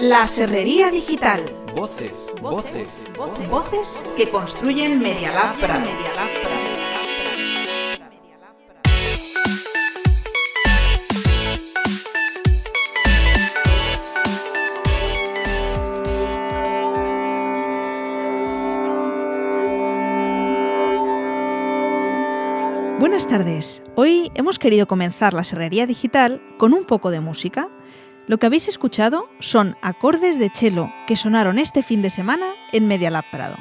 La Serrería Digital. Voces, voces, voces, voces que construyen Media Lab Prado. Buenas tardes. Hoy hemos querido comenzar la Serrería Digital con un poco de música. Lo que habéis escuchado son acordes de cello que sonaron este fin de semana en Media Lab Prado.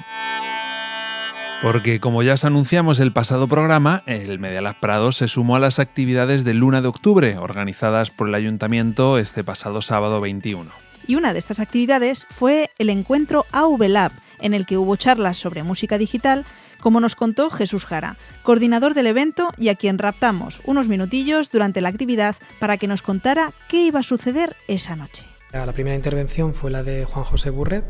Porque como ya os anunciamos el pasado programa, el Media Lab Prado se sumó a las actividades de Luna de Octubre organizadas por el Ayuntamiento este pasado sábado 21. Y una de estas actividades fue el encuentro AV Lab, en el que hubo charlas sobre música digital, como nos contó Jesús Jara, coordinador del evento y a quien raptamos unos minutillos durante la actividad para que nos contara qué iba a suceder esa noche. La primera intervención fue la de Juan José Burret,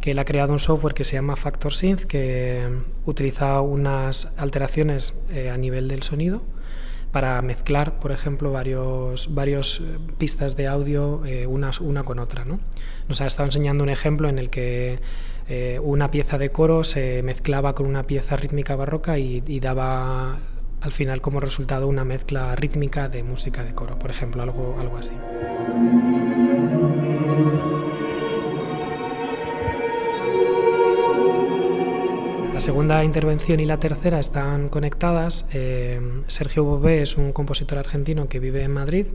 que él ha creado un software que se llama Factor Synth, que utiliza unas alteraciones eh, a nivel del sonido para mezclar, por ejemplo, varios, varios eh, pistas de audio eh, una con otra. ¿no? Nos ha estado enseñando un ejemplo en el que eh, una pieza de coro se mezclaba con una pieza rítmica barroca y, y, daba al final como resultado una mezcla rítmica de música de coro, por ejemplo, algo, algo así. La segunda intervención y la tercera están conectadas. Eh, Sergio Bové es un compositor argentino que vive en Madrid.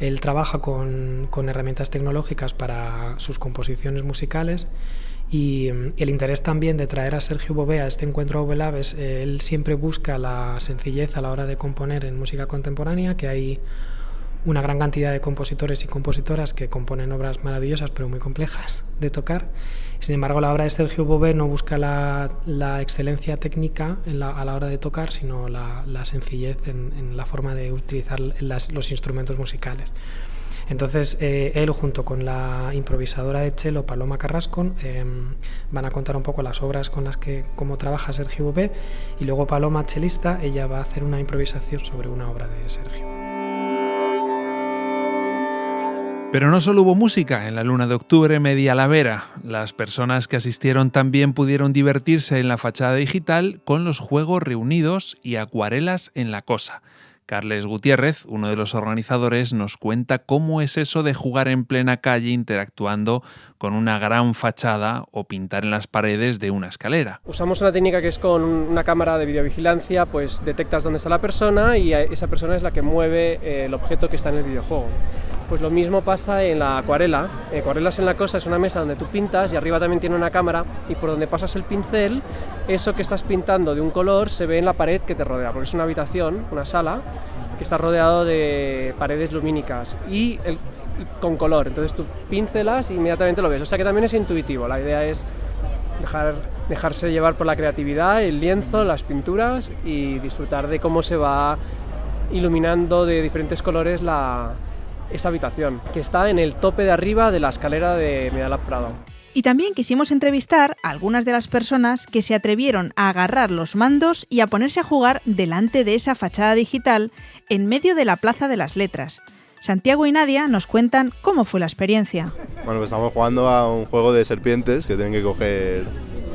Él trabaja con, con herramientas tecnológicas para sus composiciones musicales y el interés también de traer a Sergio Bové a este encuentro Ovelab es eh, él siempre busca la sencillez a la hora de componer en música contemporánea, que hay una gran cantidad de compositores y compositoras que componen obras maravillosas pero muy complejas de tocar. Sin embargo, la obra de Sergio Bové no busca la, la excelencia técnica a la hora de tocar, sino la, sencillez en, la forma de utilizar los instrumentos musicales. Entonces, eh, él junto con la improvisadora de cello Paloma Carrasco eh, van a contar un poco las obras con las que cómo trabaja Sergio Bové y luego Paloma chelista, ella va a hacer una improvisación sobre una obra de Sergio. Pero no solo hubo música en la luna de octubre media lavera. Las personas que asistieron también pudieron divertirse en la fachada digital con los juegos reunidos y acuarelas en la cosa. Carles Gutiérrez, uno de los organizadores, nos cuenta cómo es eso de jugar en plena calle interactuando con una gran fachada o pintar en las paredes de una escalera. Usamos una técnica que es con una cámara de videovigilancia, pues detectas dónde está la persona y esa persona es la que mueve el objeto que está en el videojuego. Pues lo mismo pasa en la acuarela. Acuarelas en la cosa es una mesa donde tú pintas y arriba también tiene una cámara y por donde pasas el pincel, eso que estás pintando de un color se ve en la pared que te rodea, porque es una habitación, una sala, que está rodeado de paredes lumínicas y, con color. Entonces tú pincelas y inmediatamente lo ves. O sea que también es intuitivo. La idea es dejar, dejarse llevar por la creatividad, el lienzo, las pinturas y disfrutar de cómo se va iluminando de diferentes colores la, esa habitación, que está en el tope de arriba de la escalera de Medalab Prado. Y también quisimos entrevistar a algunas de las personas que se atrevieron a agarrar los mandos y a ponerse a jugar delante de esa fachada digital en medio de la Plaza de las Letras. Santiago y Nadia nos cuentan cómo fue la experiencia. Bueno, pues estamos jugando a un juego de serpientes que tienen que coger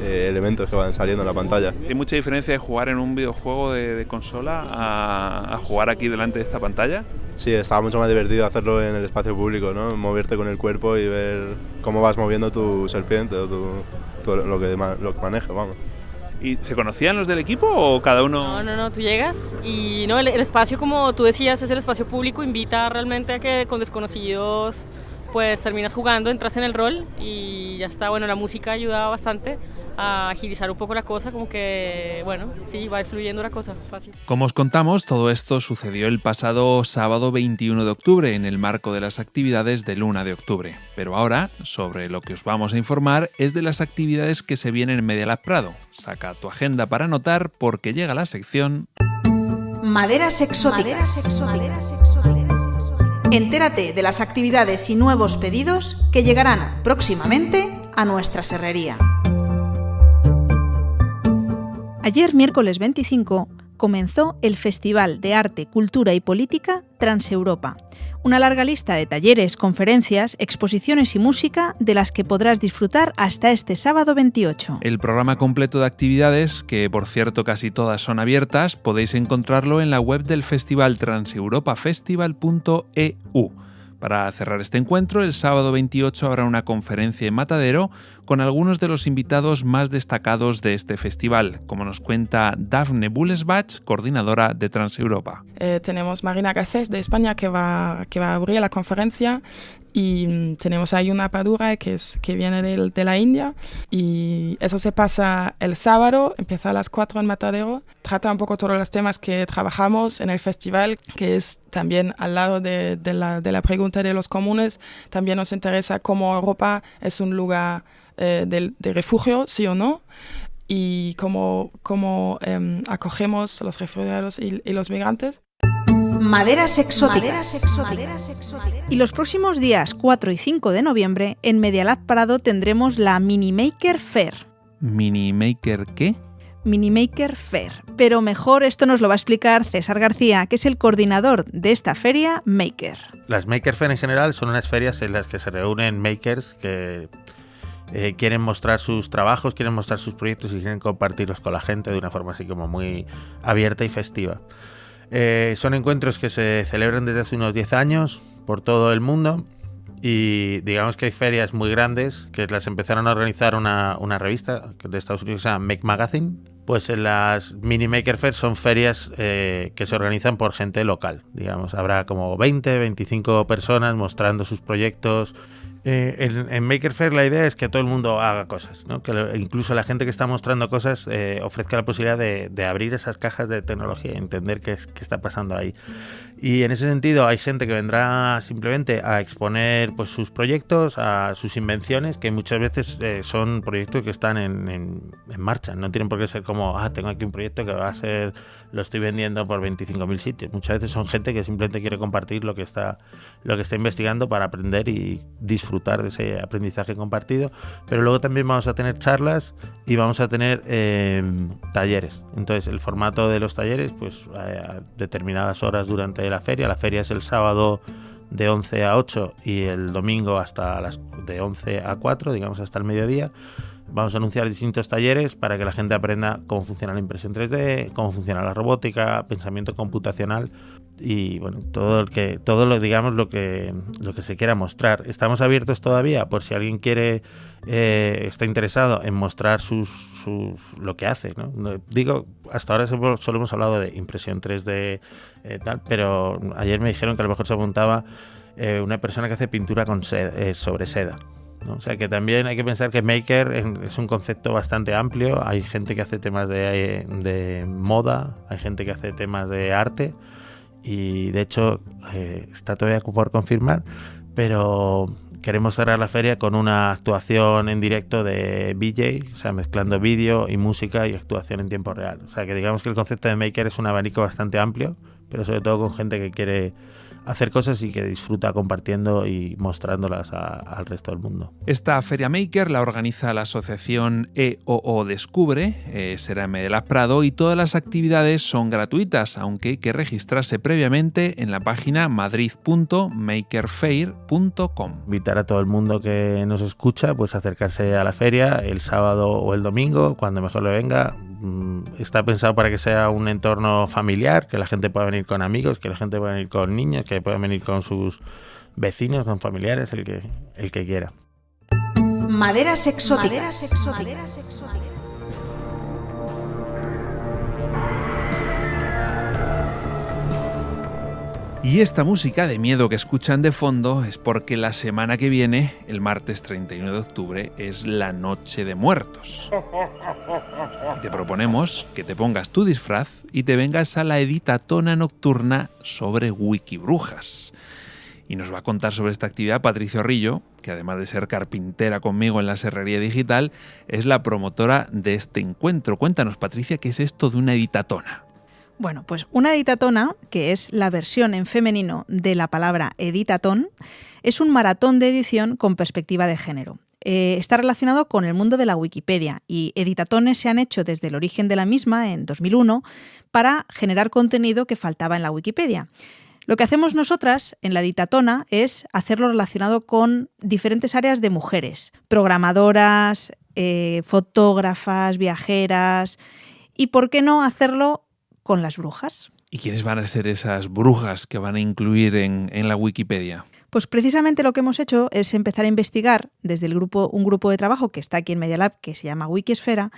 eh, elementos que van saliendo en la pantalla. ¿Hay mucha diferencia de jugar en un videojuego de, de consola a, a, jugar aquí delante de esta pantalla? Sí, estaba mucho más divertido hacerlo en el espacio público, ¿no? Moverte con el cuerpo y ver cómo vas moviendo tu serpiente o tu, tu, lo, que, lo que maneja, vamos. ¿Y se conocían los del equipo o cada uno...? No, no, no, tú llegas y no, el, el espacio, como tú decías, es el espacio público, invita realmente a que con desconocidos pues terminas jugando, entras en el rol y ya está. Bueno, la música ayuda bastante a agilizar un poco la cosa, como que, bueno, sí, va fluyendo la cosa, fácil. Como os contamos, todo esto sucedió el pasado sábado 21 de octubre en el marco de las actividades de Luna de Octubre. Pero ahora, sobre lo que os vamos a informar es de las actividades que se vienen en Media Lab Prado. Saca tu agenda para anotar porque llega la sección... Maderas exóticas. Maderas exóticas. Entérate de las actividades y nuevos pedidos que llegarán próximamente a nuestra serrería. Ayer, miércoles 25, comenzó el Festival de Arte, Cultura y Política Transeuropa. Una larga lista de talleres, conferencias, exposiciones y música de las que podrás disfrutar hasta este sábado 28. El programa completo de actividades, que por cierto casi todas son abiertas, podéis encontrarlo en la web del festival transeuropafestival.eu. Para cerrar este encuentro, el sábado 28 habrá una conferencia en Matadero con algunos de los invitados más destacados de este festival, como nos cuenta Daphne Bullesbach, coordinadora de Transeuropa. Eh, tenemos Marina Garcés de España que va, que va a abrir la conferencia y mm, tenemos ahí una padura que, es, que viene de, de, la India y eso se pasa el sábado, empieza a las 4 en Matadero, trata un poco todos los temas que trabajamos en el festival, que es también al lado de, de, la, de la, pregunta de los comunes, también nos interesa cómo Europa es un lugar eh, de, de, refugio, sí o no, y cómo, cómo eh, acogemos a los refugiados y, y los migrantes. Maderas exóticas. Maderas exóticas. Y los próximos días 4 y 5 de noviembre en Medialab Parado tendremos la Minimaker Fair. ¿Minimaker qué? Minimaker Fair. Pero mejor esto nos lo va a explicar César García, que es el coordinador de esta feria Maker. Las Maker Fair en general son unas ferias en las que se reúnen makers que eh, quieren mostrar sus trabajos, quieren mostrar sus proyectos y quieren compartirlos con la gente de una forma así como muy abierta y festiva. Eh, son encuentros que se celebran desde hace unos 10 años por todo el mundo y digamos que hay ferias muy grandes que las empezaron a organizar una, una revista de Estados Unidos que se llama Make Magazine. Pues en las Mini Maker Fair son ferias eh, que se organizan por gente local. Digamos, habrá como 20, 25 personas mostrando sus proyectos, eh, en, en, Maker Fair la idea es que todo el mundo haga cosas, ¿no? que lo, incluso la gente que está mostrando cosas eh, ofrezca la posibilidad de, de, abrir esas cajas de tecnología y entender qué, es, qué está pasando ahí. Y en ese sentido hay gente que vendrá simplemente a exponer pues, sus proyectos, a sus invenciones, que muchas veces eh, son proyectos que están en, en, en, marcha. No tienen por qué ser como, ah, tengo aquí un proyecto que va a ser, lo estoy vendiendo por 25.000 sitios. Muchas veces son gente que simplemente quiere compartir lo que está, lo que está investigando para aprender y disfrutar de ese aprendizaje compartido. Pero luego también vamos a tener charlas y vamos a tener eh, talleres. Entonces el formato de los talleres, pues a determinadas horas durante la feria. La feria es el sábado de 11 a 8 y el domingo hasta las de 11 a 4, digamos hasta el mediodía. Vamos a anunciar distintos talleres para que la gente aprenda cómo funciona la impresión 3D, cómo funciona la robótica, pensamiento computacional y bueno, todo lo que todo lo digamos lo que lo que se quiera mostrar. Estamos abiertos todavía por si alguien quiere eh, está interesado en mostrar sus, sus lo que hace. Digo, hasta ahora solo, hemos hablado de impresión 3D eh, tal, pero ayer me dijeron que a lo mejor se apuntaba eh, una persona que hace pintura con eh, sobre seda. ¿No? O sea que también hay que pensar que maker es un concepto bastante amplio. Hay gente que hace temas de, de moda, hay gente que hace temas de arte y de hecho eh, está todavía por confirmar, pero queremos cerrar la feria con una actuación en directo de BJ, o sea, mezclando vídeo y música y actuación en tiempo real. O sea que digamos que el concepto de maker es un abanico bastante amplio pero sobre todo con gente que quiere hacer cosas y que disfruta compartiendo y mostrándolas a, al resto del mundo. Esta Feria Maker la organiza la asociación EOO Descubre, eh, será en Medelas Prado y todas las actividades son gratuitas, aunque hay que registrarse previamente en la página madrid.makerfair.com. Invitar a todo el mundo que nos escucha pues acercarse a la feria el sábado o el domingo, cuando mejor le venga. Está pensado para que sea un entorno familiar, que la gente pueda venir con amigos, que la gente pueda venir con niños, que puedan venir con sus vecinos, con familiares, el que, el que quiera. Maderas exóticas. Maderas exóticas. Maderas exóticas. Y esta música de miedo que escuchan de fondo es porque la semana que viene, el martes 31 de octubre, es la Noche de Muertos. Te proponemos que te pongas tu disfraz y te vengas a la editatona nocturna sobre Wikibrujas. Y nos va a contar sobre esta actividad Patricio Rillo, que además de ser carpintera conmigo en la Serrería Digital, es la promotora de este encuentro. Cuéntanos, Patricia, ¿qué es esto de una editatona? Bueno, pues una editatona, que es la versión en femenino de la palabra editatón, es un maratón de edición con perspectiva de género. eh, está relacionado con el mundo de la Wikipedia y editatones se han hecho desde el origen de la misma, en 2001, para generar contenido que faltaba en la Wikipedia. Lo que hacemos nosotras en la Editatona es hacerlo relacionado con diferentes áreas de mujeres, programadoras, eh, fotógrafas, viajeras, y por qué no hacerlo con las brujas. ¿Y quiénes van a ser esas brujas que van a incluir en, en la Wikipedia? Pues precisamente lo que hemos hecho es empezar a investigar desde el grupo, un grupo de trabajo que está aquí en Media Lab, que se llama Wikisfera,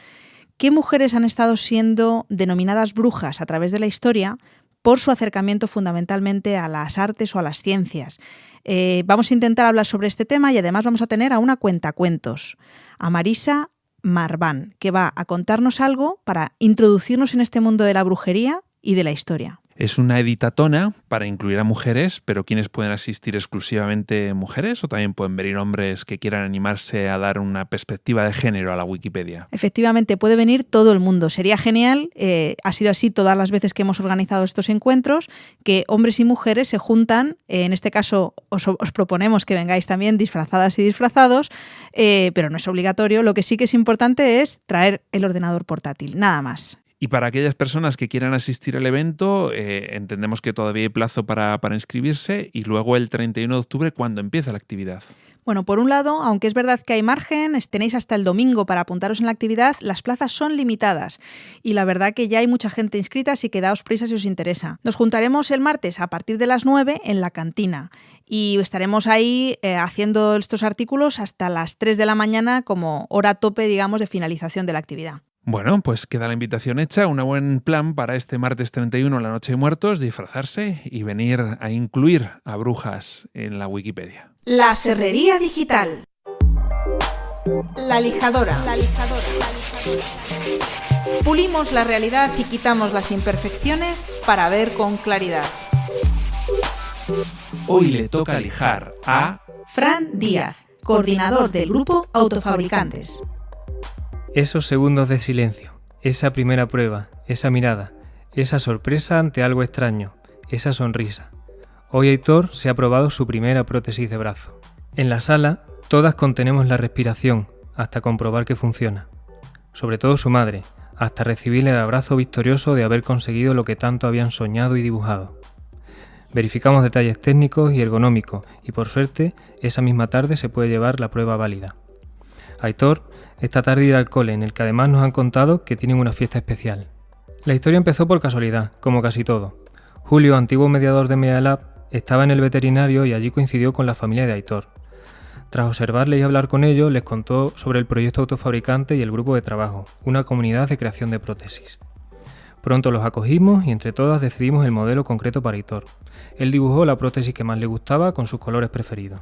qué mujeres han estado siendo denominadas brujas a través de la historia por su acercamiento fundamentalmente a las artes o a las ciencias. Eh, vamos a intentar hablar sobre este tema y además vamos a tener a una cuentacuentos, a Marisa Marván, que va a contarnos algo para introducirnos en este mundo de la brujería y de la historia. Es una editatona para incluir a mujeres, pero ¿quiénes pueden asistir exclusivamente mujeres o también pueden venir hombres que quieran animarse a dar una perspectiva de género a la Wikipedia? Efectivamente, puede venir todo el mundo. Sería genial, eh, ha sido así todas las veces que hemos organizado estos encuentros, que hombres y mujeres se juntan, eh, en este caso os, os, proponemos que vengáis también disfrazadas y disfrazados, eh, pero no es obligatorio. Lo que sí que es importante es traer el ordenador portátil, nada más. Y para aquellas personas que quieran asistir al evento, eh, entendemos que todavía hay plazo para, inscribirse y luego el 31 de octubre, ¿cuándo empieza la actividad? Bueno, por un lado, aunque es verdad que hay margen, tenéis hasta el domingo para apuntaros en la actividad, las plazas son limitadas y la verdad que ya hay mucha gente inscrita, así que daos prisa si os interesa. Nos juntaremos el martes a partir de las 9 en la cantina y estaremos ahí eh, haciendo estos artículos hasta las 3 de la mañana como hora tope, digamos, de finalización de la actividad. Bueno, pues queda la invitación hecha, un buen plan para este martes 31, la Noche de Muertos, disfrazarse y venir a incluir a brujas en la Wikipedia. La Serrería Digital. La lijadora. La lijadora. Pulimos la realidad y quitamos las imperfecciones para ver con claridad. Hoy le toca lijar a Fran Díaz, coordinador del grupo Autofabricantes. Esos segundos de silencio, esa primera prueba, esa mirada, esa sorpresa ante algo extraño, esa sonrisa. Hoy Aitor se ha probado su primera prótesis de brazo. En la sala, todas contenemos la respiración hasta comprobar que funciona. Sobre todo su madre, hasta recibir el abrazo victorioso de haber conseguido lo que tanto habían soñado y dibujado. Verificamos detalles técnicos y ergonómicos y por suerte esa misma tarde se puede llevar la prueba válida. Aitor esta tarde ir al cole, en el que además nos han contado que tienen una fiesta especial. La historia empezó por casualidad, como casi todo. Julio, antiguo mediador de Media estaba en el veterinario y allí coincidió con la familia de Aitor. Tras observarle y hablar con ellos, les contó sobre el proyecto autofabricante y el grupo de trabajo, una comunidad de creación de prótesis. Pronto los acogimos y entre todas decidimos el modelo concreto para Aitor. Él dibujó la prótesis que más le gustaba con sus colores preferidos.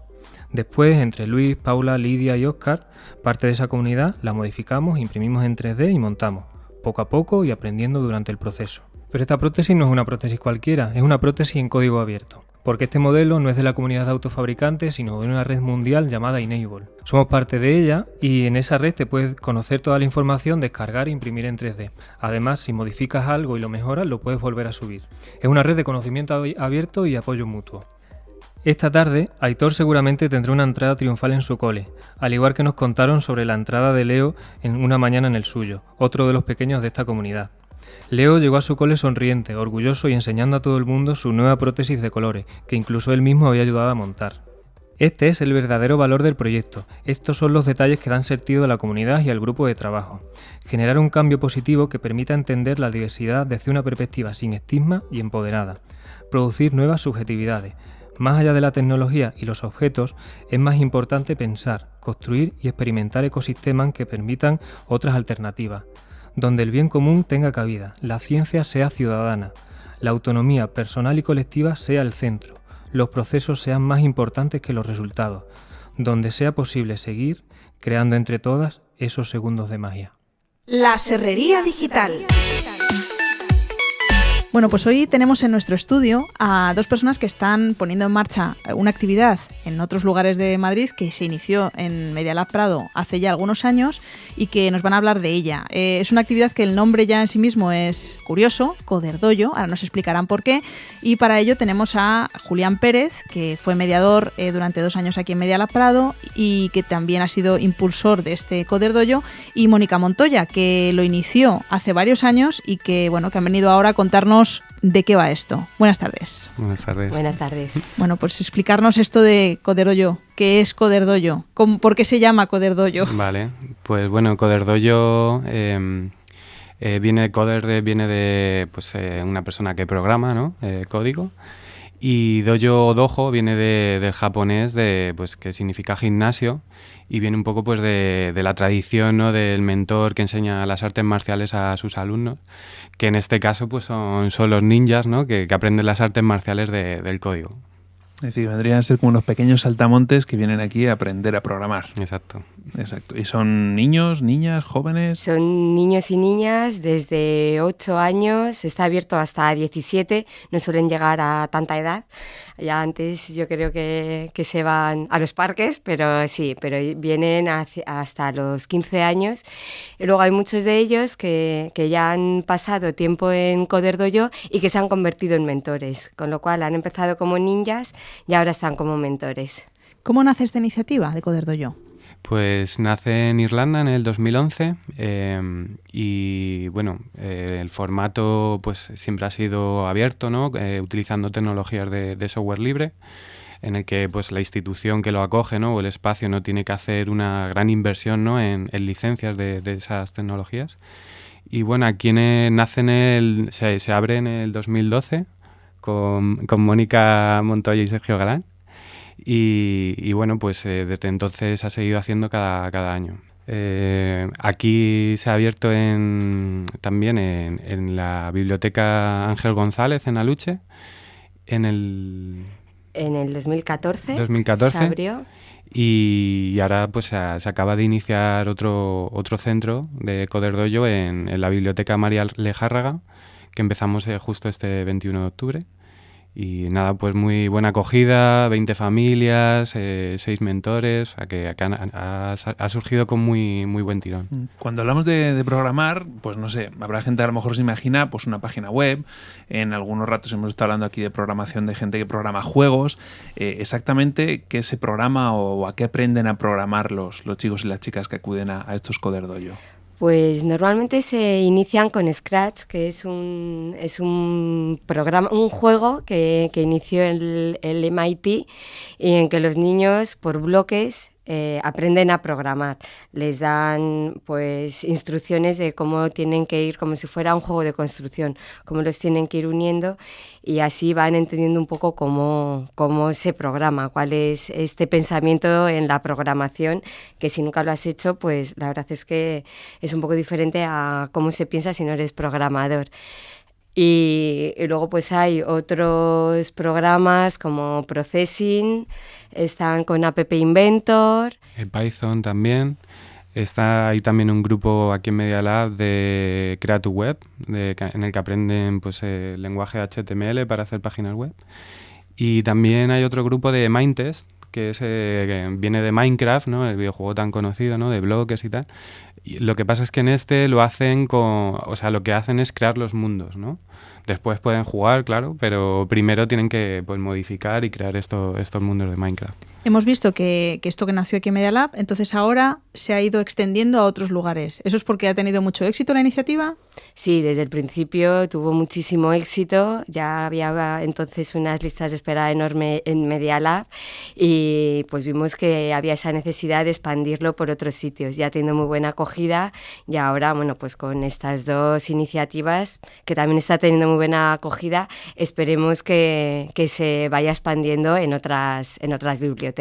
Después, entre Luis, Paula, Lidia y Oscar, parte de esa comunidad, la modificamos, imprimimos en 3D y montamos, poco a poco y aprendiendo durante el proceso. Pero esta prótesis no es una prótesis cualquiera, es una prótesis en código abierto, porque este modelo no es de la comunidad de autofabricantes, sino de una red mundial llamada Enable. Somos parte de ella y en esa red te puedes conocer toda la información, descargar e imprimir en 3D. Además, si modificas algo y lo mejoras, lo puedes volver a subir. Es una red de conocimiento abierto y apoyo mutuo. Esta tarde, Aitor seguramente tendrá una entrada triunfal en su cole, al igual que nos contaron sobre la entrada de Leo en una mañana en el suyo, otro de los pequeños de esta comunidad. Leo llegó a su cole sonriente, orgulloso y enseñando a todo el mundo su nueva prótesis de colores, que incluso él mismo había ayudado a montar. Este es el verdadero valor del proyecto. Estos son los detalles que dan sentido a la comunidad y al grupo de trabajo. Generar un cambio positivo que permita entender la diversidad desde una perspectiva sin estigma y empoderada. Producir nuevas subjetividades, más allá de la tecnología y los objetos, es más importante pensar, construir y experimentar ecosistemas que permitan otras alternativas, donde el bien común tenga cabida, la ciencia sea ciudadana, la autonomía personal y colectiva sea el centro, los procesos sean más importantes que los resultados, donde sea posible seguir creando entre todas esos segundos de magia. La Serrería Digital. Bueno, pues hoy tenemos en nuestro estudio a dos personas que están poniendo en marcha una actividad en otros lugares de Madrid que se inició en Medialab Prado hace ya algunos años y que nos van a hablar de ella. Eh, es una actividad que el nombre ya en sí mismo es curioso, Coderdoyo, ahora nos explicarán por qué. Y para ello tenemos a Julián Pérez, que fue mediador eh, durante dos años aquí en Medialab Prado y que también ha sido impulsor de este Coderdoyo, y Mónica Montoya, que lo inició hace varios años y que, bueno, que han venido ahora a contarnos de qué va esto. Buenas tardes. Buenas tardes. Buenas tardes. Bueno, pues explicarnos esto de Coderdoyo. ¿Qué es Coderdoyo? ¿Por qué se llama Coderdoyo? Vale, pues bueno, Coderdoyo em, eh, viene, coder viene de pues, eh, una persona que programa ¿no? Eh, código. Y dojo dojo viene de, del japonés, de, pues, que significa gimnasio, y viene un poco pues, de, de la tradición ¿no? del mentor que enseña las artes marciales a sus alumnos que en este caso pues son, son los ninjas ¿no? que, que aprenden las artes marciales de, del código. Es decir, vendrían a ser como unos pequeños saltamontes que vienen aquí a aprender a programar. Exacto. Exacto. ¿Y son niños, niñas, jóvenes? Son niños y niñas desde 8 años, está abierto hasta 17, no suelen llegar a tanta edad. Ya antes yo creo que, que se van a los parques, pero sí, pero vienen hasta los 15 años. Y luego hay muchos de ellos que, que ya han pasado tiempo en Coderdoyo y que se han convertido en mentores, con lo cual han empezado como ninjas y ahora están como mentores. ¿Cómo nace esta iniciativa de Coderdoyo? Pues nace en Irlanda en el 2011 em, y bueno, eh, el formato pues siempre ha sido abierto, ¿no? Eh, utilizando tecnologías de, software libre en el que pues la institución que lo acoge ¿no? o el espacio no tiene que hacer una gran inversión ¿no? en, licencias de, esas tecnologías. Y bueno, aquí nace en el, se, se, abre en el 2012 con, con Mónica Montoya y Sergio Galán. Y, bueno, pues eh, desde entonces ha seguido haciendo cada, cada año. Eh, aquí se ha abierto en, también en, en, la biblioteca Ángel González en Aluche, en el... En el 2014, 2014 se abrió. Y, ahora pues se, acaba de iniciar otro, otro centro de Coderdoyo en, en la biblioteca María Lejárraga, que empezamos eh, justo este 21 de octubre. Y nada, pues muy buena acogida, 20 familias, eh, 6 mentores, a que, ha, ha, surgido con muy, muy buen tirón. Mm. Cuando hablamos de, programar, pues no sé, habrá gente a lo mejor se imagina pues una página web, en algunos ratos hemos estado hablando aquí de programación de gente que programa juegos, eh, exactamente qué se programa o a qué aprenden a programar los, los chicos y las chicas que acuden a, a estos Coderdoyo. Pues normalmente se inician con Scratch, que es un, es un programa, un juego que, que inició el, el MIT y en que los niños por bloques eh, aprenden a programar. Les dan pues instrucciones de cómo tienen que ir, como si fuera un juego de construcción, cómo los tienen que ir uniendo y así van entendiendo un poco cómo, cómo se programa, cuál es este pensamiento en la programación, que si nunca lo has hecho, pues la verdad es que es un poco diferente a cómo se piensa si no eres programador. Y, luego pues hay otros programas como Processing, están con App Inventor. En Python también. Está ahí también un grupo aquí en Media Lab de Create Web, en el que aprenden pues, el lenguaje HTML para hacer páginas web. Y también hay otro grupo de Mindtest, que, es, eh, viene de Minecraft, ¿no? el videojuego tan conocido, ¿no? de bloques y tal. Y lo que pasa es que en este lo hacen con, o sea, lo que hacen es crear los mundos, ¿no? Después pueden jugar, claro, pero primero tienen que pues, modificar y crear esto, estos mundos de Minecraft. Hemos visto que, que, esto que nació aquí en Media Lab, entonces ahora se ha ido extendiendo a otros lugares. ¿Eso es porque ha tenido mucho éxito la iniciativa? Sí, desde el principio tuvo muchísimo éxito. Ya había entonces unas listas de espera enorme en Media Lab y pues vimos que había esa necesidad de expandirlo por otros sitios. Ya teniendo muy buena acogida y ahora, bueno, pues con estas dos iniciativas que también está teniendo muy buena acogida, esperemos que, que se vaya expandiendo en otras, en otras bibliotecas.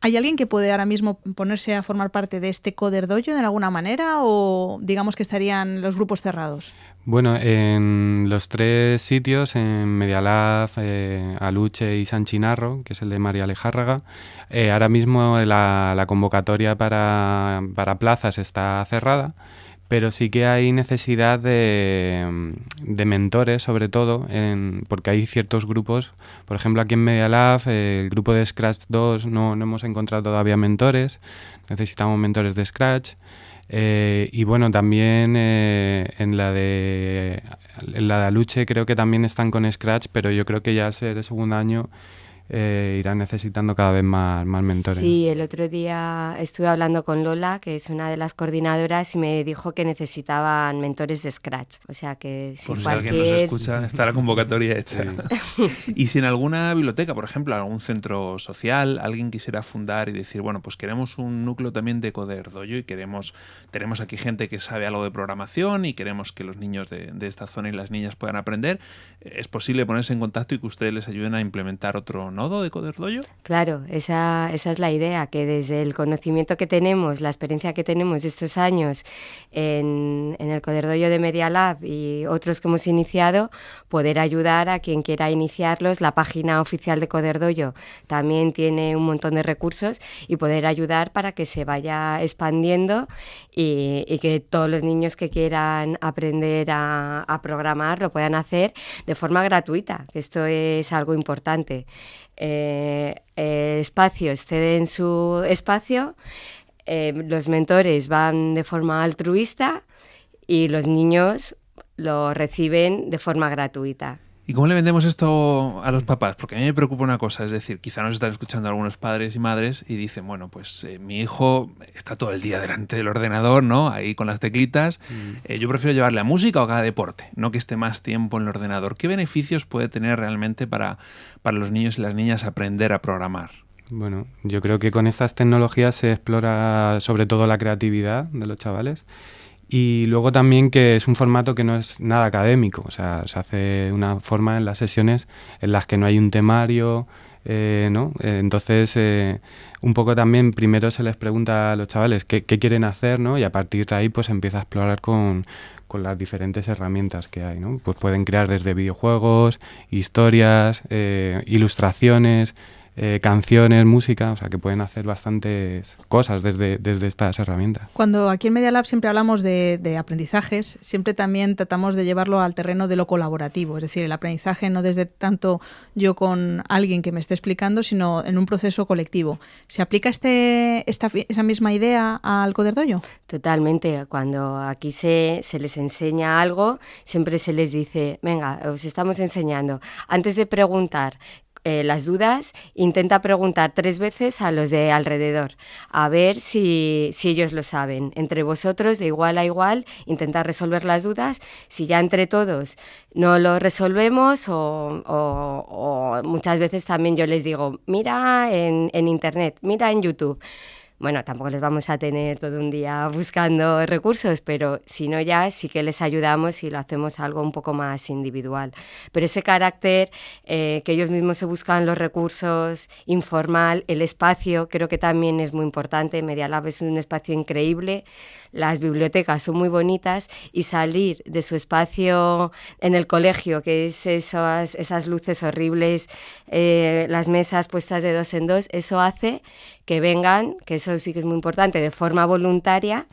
¿Hay alguien que puede ahora mismo ponerse a formar parte de este Coderdoyo de alguna manera o digamos que estarían los grupos cerrados? Bueno, en los tres sitios, en Medialab, eh, Aluche y San Chinarro, que es el de María Lejárraga, eh, ahora mismo la, la convocatoria para, para plazas está cerrada, pero sí que hay necesidad de, de mentores, sobre todo, en, porque hay ciertos grupos, por ejemplo aquí en Media Lab, eh, el grupo de Scratch 2 no, no, hemos encontrado todavía mentores, necesitamos mentores de Scratch. Eh, y bueno, también eh, en la de en la de Aluche creo que también están con Scratch, pero yo creo que ya al ser el segundo año eh, irán necesitando cada vez más, más mentores. Sí, el otro día estuve hablando con Lola, que es una de las coordinadoras, y me dijo que necesitaban mentores de Scratch. O sea que si Por si cualquier... alguien nos escucha, está la convocatoria hecha. y si en alguna biblioteca, por ejemplo, algún centro social, alguien quisiera fundar y decir, bueno, pues queremos un núcleo también de Coder Dojo y queremos, tenemos aquí gente que sabe algo de programación y queremos que los niños de, de esta zona y las niñas puedan aprender, ¿es posible ponerse en contacto y que ustedes les ayuden a implementar otro nodo de Coder Dojo? Claro, esa, es la idea, que desde el conocimiento que tenemos, la experiencia que tenemos estos años en, el Coder Dojo de Media Lab y otros que hemos iniciado, poder ayudar a quien quiera iniciarlos. La página oficial de Coder Dojo también tiene un montón de recursos y poder ayudar para que se vaya expandiendo y, que todos los niños que quieran aprender a, programar lo puedan hacer de forma gratuita, esto es algo importante. Eh, espacios ceden su espacio, eh, los mentores van de forma altruista y los niños lo reciben de forma gratuita. ¿Y cómo le vendemos esto a los papás? Porque a mí me preocupa una cosa, es decir, quizá nos están escuchando algunos padres y madres y dicen, bueno, pues eh, mi hijo está todo el día delante del ordenador, ¿no? Ahí con las teclitas. Mm. Eh, yo prefiero llevarle a música o a deporte, no que esté más tiempo en el ordenador. ¿Qué beneficios puede tener realmente para, para los niños y las niñas aprender a programar? Bueno, yo creo que con estas tecnologías se explora sobre todo la creatividad de los chavales. Y luego también que es un formato que no es nada académico, o sea, se hace una forma en las sesiones en las que no hay un temario, eh, ¿no? Eh, entonces, eh, un poco también primero se les pregunta a los chavales qué, quieren hacer, ¿no? Y a partir de ahí pues empieza a explorar con, con las diferentes herramientas que hay, ¿no? Pues pueden crear desde videojuegos, historias, ilustraciones, eh, canciones, música, o sea que pueden hacer bastantes cosas desde, desde estas herramientas. Cuando aquí en Media Lab siempre hablamos de, de, aprendizajes, siempre también tratamos de llevarlo al terreno de lo colaborativo, es decir, el aprendizaje no desde tanto yo con alguien que me esté explicando, sino en un proceso colectivo. ¿Se aplica este, esta, esa misma idea al Coderdoyo? Totalmente. Cuando aquí se, se les enseña algo, siempre se les dice, venga, os estamos enseñando. Antes de preguntar eh, las dudas, intenta preguntar tres veces a los de alrededor, a ver si, si, ellos lo saben. Entre vosotros, de igual a igual, intentar resolver las dudas. Si ya entre todos no lo resolvemos, o, o, o muchas veces también yo les digo, mira en, en Internet, mira en YouTube bueno, tampoco les vamos a tener todo un día buscando recursos, pero si no ya sí que les ayudamos y lo hacemos algo un poco más individual. Pero ese carácter eh, que ellos mismos se buscan los recursos, informal, el espacio, creo que también es muy importante. Media Lab es un espacio increíble, las bibliotecas son muy bonitas y salir de su espacio en el colegio, que es esas, esas luces horribles, eh, las mesas puestas de dos en dos, eso hace que vengan, que eso sí que es muy importante, de forma voluntaria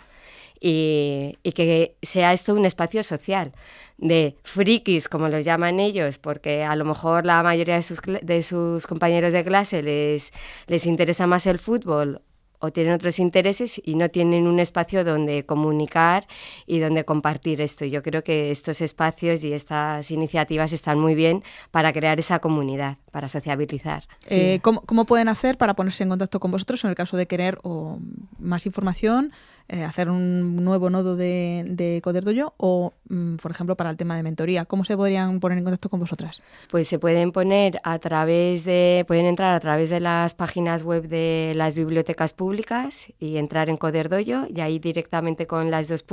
y, que sea esto un espacio social de frikis, como los llaman ellos, porque a lo mejor la mayoría de sus, de sus compañeros de clase les, les interesa más el fútbol o tienen otros intereses y no tienen un espacio donde comunicar y donde compartir esto. Yo creo que estos espacios y estas iniciativas están muy bien para crear esa comunidad, para sociabilizar. Sí. Eh, ¿cómo, ¿cómo, pueden hacer para ponerse en contacto con vosotros en el caso de querer o más información? Eh, hacer un nuevo nodo de, de Coderdoyo o, mm, por ejemplo, para el tema de mentoría? ¿Cómo se podrían poner en contacto con vosotras? Pues se pueden poner a través de, pueden entrar a través de las páginas web de las bibliotecas públicas y entrar en Coderdoyo y ahí directamente con las dos,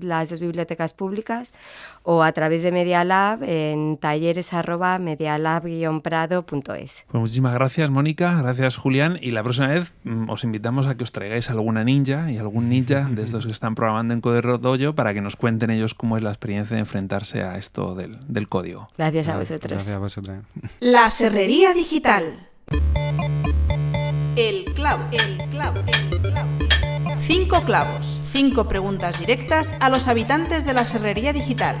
las dos bibliotecas públicas o a través de Media Lab en talleres arroba medialab-prado.es. Pues muchísimas gracias, Mónica, gracias, Julián, y la próxima vez mm, os invitamos a que os traigáis alguna ninja y algún ninja de estos que están programando en Coderdoyo para que nos cuenten ellos cómo es la experiencia de enfrentarse a esto del, del código. Gracias a vosotros. Gracias a vosotros. La Serrería Digital. El clavo, el clavo, el clavo. Cinco clavos, Cinco preguntas directas a los habitantes de la Serrería Digital.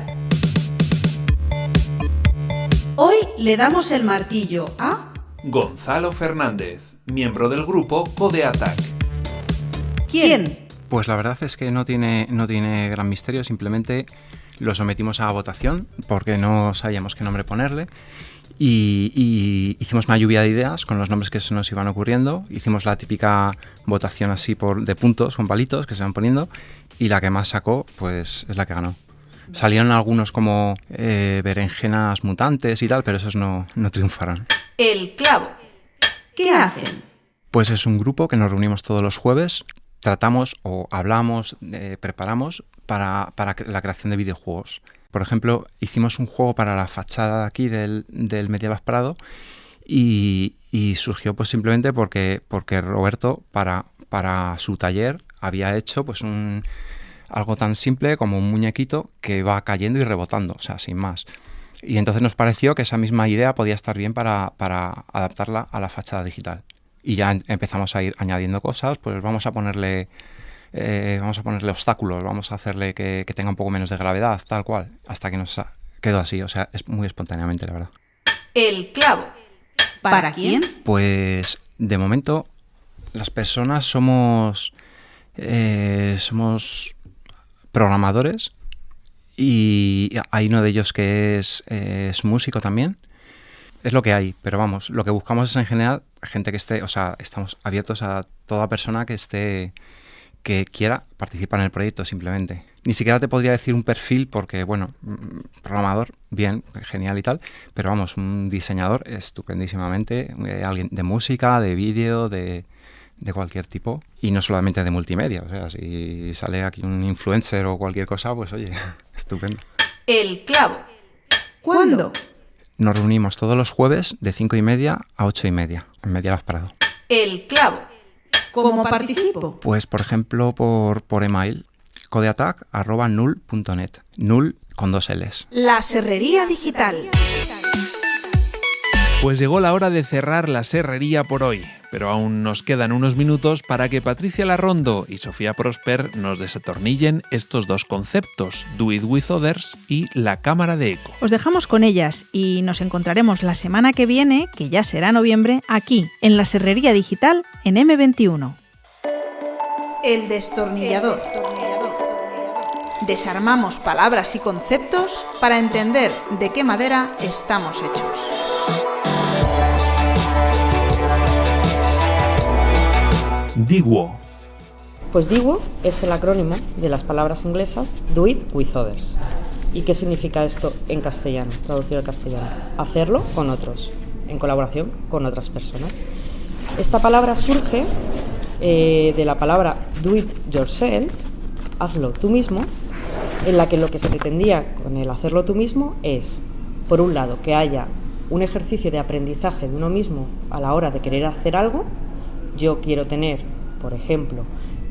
Hoy le damos el martillo a Gonzalo Fernández, miembro del grupo Code Attack. ¿Quién? Pues la verdad es que no tiene, no tiene gran misterio, simplemente lo sometimos a votación porque no sabíamos qué nombre ponerle y, y, hicimos una lluvia de ideas con los nombres que se nos iban ocurriendo. Hicimos la típica votación así por, de puntos con palitos que se van poniendo y la que más sacó pues es la que ganó. Salieron algunos como eh, berenjenas mutantes y tal, pero esos no, no triunfaron. El clavo. ¿Qué hacen? Pues es un grupo que nos reunimos todos los jueves, tratamos o hablamos, eh, preparamos para, para, la creación de videojuegos. Por ejemplo, hicimos un juego para la fachada aquí del, del Medieval Prado y, y, surgió pues simplemente porque, porque Roberto para, para su taller había hecho pues un, algo tan simple como un muñequito que va cayendo y rebotando, o sea, sin más. Y entonces nos pareció que esa misma idea podía estar bien para, para adaptarla a la fachada digital. Y ya empezamos a ir añadiendo cosas, pues vamos a ponerle, eh, vamos a ponerle obstáculos, vamos a hacerle que, que, tenga un poco menos de gravedad, tal cual, hasta que nos quedó así, o sea, es muy espontáneamente, la verdad. El clavo. ¿Para quién? Pues de momento las personas somos, eh, somos programadores y hay uno de ellos que es, eh, es, músico también. Es lo que hay, pero vamos, lo que buscamos es en general gente que esté, o sea, estamos abiertos a toda persona que esté, que quiera participar en el proyecto simplemente. Ni siquiera te podría decir un perfil porque, bueno, programador, bien, genial y tal, pero vamos, un diseñador estupendísimamente, eh, alguien de música, de vídeo, de, de cualquier tipo y no solamente de multimedia. O sea, si sale aquí un influencer o cualquier cosa, pues oye, estupendo. El clavo. ¿Cuándo? Nos reunimos todos los jueves de cinco y media a ocho y media en Medialas Prado. El clavo. ¿Cómo participo? Pues por ejemplo por, por email codeattack.null.net. Null con dos L's. La Serrería Digital. Pues llegó la hora de cerrar la serrería por hoy, pero aún nos quedan unos minutos para que Patricia Larrondo y Sofía Prosper nos desatornillen estos dos conceptos, Do It With Others y la cámara de eco. Os dejamos con ellas y nos encontraremos la semana que viene, que ya será noviembre, aquí, en la serrería digital en M21. El destornillador. Desarmamos palabras y conceptos para entender de qué madera estamos hechos. DIWO. Pues DIWO es el acrónimo de las palabras inglesas Do It With Others. ¿Y qué significa esto en castellano, traducido al castellano? Hacerlo con otros, en colaboración con otras personas. Esta palabra surge eh, de la palabra Do It Yourself, hazlo tú mismo, en la que lo que se pretendía con el hacerlo tú mismo es, por un lado, que haya un ejercicio de aprendizaje de uno mismo a la hora de querer hacer algo. Yo quiero tener, por ejemplo,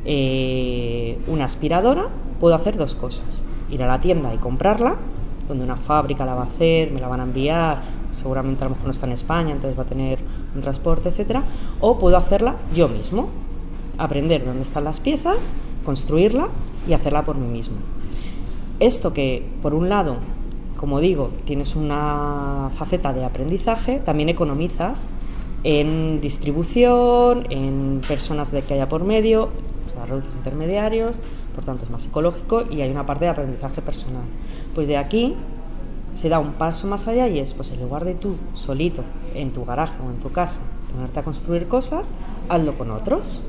eh, una aspiradora, puedo hacer dos cosas. Ir a la tienda y comprarla, donde una fábrica la va a hacer, me la van a enviar, seguramente a lo mejor no está en España, entonces va a tener un transporte, etcétera, o puedo hacerla yo mismo, aprender dónde están las piezas, construirla y hacerla por mí mismo. Esto que, por un lado, como digo, tienes una faceta de aprendizaje, también economizas en distribución, en personas de que haya por medio, o sea, reduces intermediarios, por tanto es más ecológico y hay una parte de aprendizaje personal. Pues de aquí se da un paso más allá y es, pues en lugar de tú solito, en tu garaje o en tu casa, ponerte a construir cosas, hazlo con otros.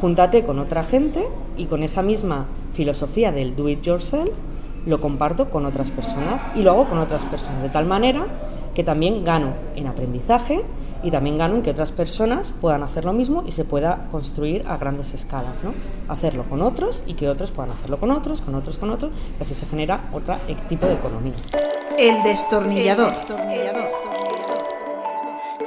Júntate con otra gente y con esa misma filosofía del do it yourself, lo comparto con otras personas y lo hago con otras personas, de tal manera que también gano en aprendizaje y también gano en que otras personas puedan hacer lo mismo y se pueda construir a grandes escalas, ¿no? Hacerlo con otros y que otros puedan hacerlo con otros, con otro, con otros, y así se genera otro tipo de economía. El destornillador.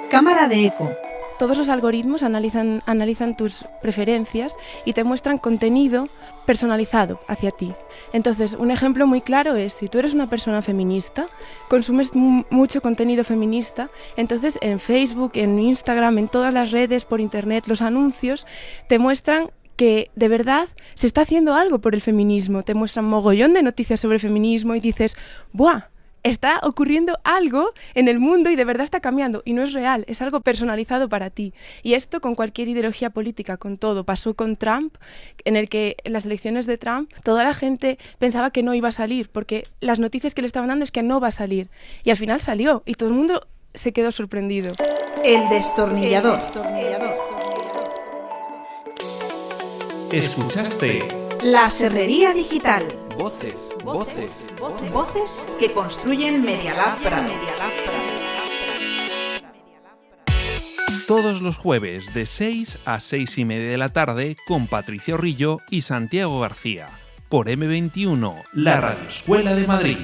Cámara de eco. Todos los algoritmos analizan, analizan tus preferencias y te muestran contenido personalizado hacia ti. Entonces, un ejemplo muy claro es, si tú eres una persona feminista, consumes mucho contenido feminista, entonces en Facebook, en Instagram, en todas las redes, por Internet, los anuncios te muestran que de verdad se está haciendo algo por el feminismo. Te muestran mogollón de noticias sobre feminismo y dices, ¡buah! Está ocurriendo algo en el mundo y de verdad está cambiando. Y no es real, es algo personalizado para ti. Y esto con cualquier ideología política, con todo. Pasó con Trump, en el que en las elecciones de Trump toda la gente pensaba que no iba a salir, porque las noticias que le estaban dando es que no va a salir. Y al final salió y todo el mundo se quedó sorprendido. El destornillador. Escuchaste La serrería digital. Voces, voces, Voces que construyen Media Lab Prado. Todos los jueves de 6 a 6 y media de la tarde con Patricio Rillo y Santiago García. Por M21, la Radio Escuela de Madrid.